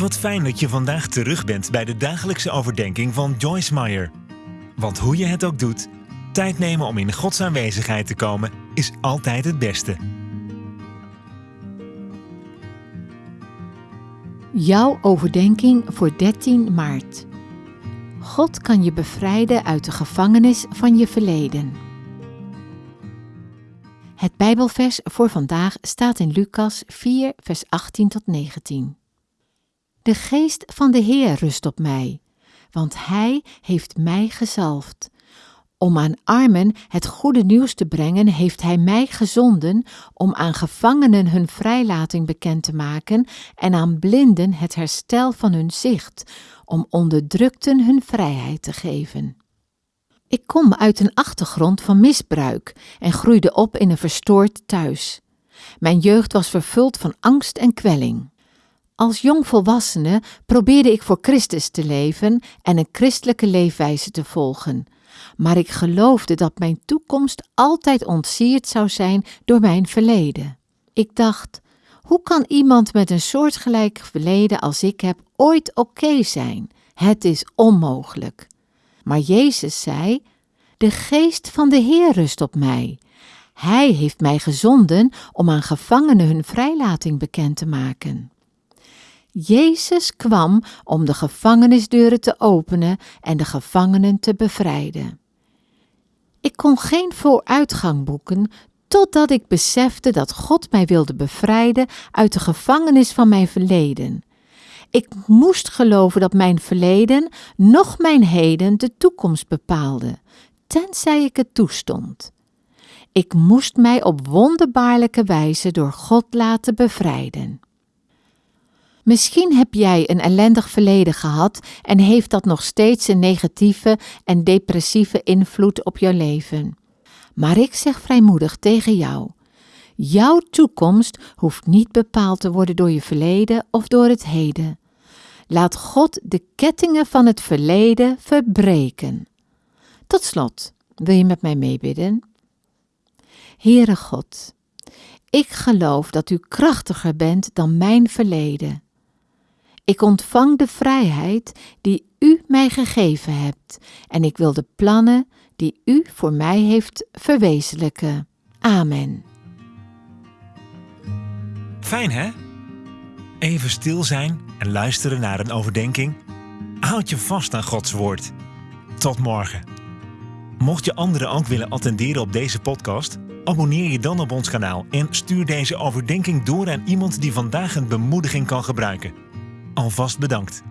Wat fijn dat je vandaag terug bent bij de dagelijkse overdenking van Joyce Meyer. Want hoe je het ook doet, tijd nemen om in Gods aanwezigheid te komen is altijd het beste. Jouw overdenking voor 13 maart. God kan je bevrijden uit de gevangenis van je verleden. Het Bijbelvers voor vandaag staat in Lucas 4, vers 18 tot 19. De geest van de Heer rust op mij, want Hij heeft mij gezalfd. Om aan armen het goede nieuws te brengen, heeft Hij mij gezonden om aan gevangenen hun vrijlating bekend te maken en aan blinden het herstel van hun zicht, om onderdrukten hun vrijheid te geven. Ik kom uit een achtergrond van misbruik en groeide op in een verstoord thuis. Mijn jeugd was vervuld van angst en kwelling. Als jongvolwassene probeerde ik voor Christus te leven en een christelijke leefwijze te volgen. Maar ik geloofde dat mijn toekomst altijd ontsierd zou zijn door mijn verleden. Ik dacht: hoe kan iemand met een soortgelijk verleden als ik heb ooit oké zijn? Het is onmogelijk. Maar Jezus zei: De geest van de Heer rust op mij. Hij heeft mij gezonden om aan gevangenen hun vrijlating bekend te maken. Jezus kwam om de gevangenisdeuren te openen en de gevangenen te bevrijden. Ik kon geen vooruitgang boeken totdat ik besefte dat God mij wilde bevrijden uit de gevangenis van mijn verleden. Ik moest geloven dat mijn verleden, nog mijn heden, de toekomst bepaalde, tenzij ik het toestond. Ik moest mij op wonderbaarlijke wijze door God laten bevrijden. Misschien heb jij een ellendig verleden gehad en heeft dat nog steeds een negatieve en depressieve invloed op jouw leven. Maar ik zeg vrijmoedig tegen jou: jouw toekomst hoeft niet bepaald te worden door je verleden of door het heden. Laat God de kettingen van het verleden verbreken. Tot slot, wil je met mij meebidden? Heere God, ik geloof dat u krachtiger bent dan mijn verleden. Ik ontvang de vrijheid die u mij gegeven hebt en ik wil de plannen die u voor mij heeft verwezenlijken. Amen. Fijn hè? Even stil zijn en luisteren naar een overdenking. Houd je vast aan Gods woord. Tot morgen. Mocht je anderen ook willen attenderen op deze podcast, abonneer je dan op ons kanaal en stuur deze overdenking door aan iemand die vandaag een bemoediging kan gebruiken. Alvast bedankt.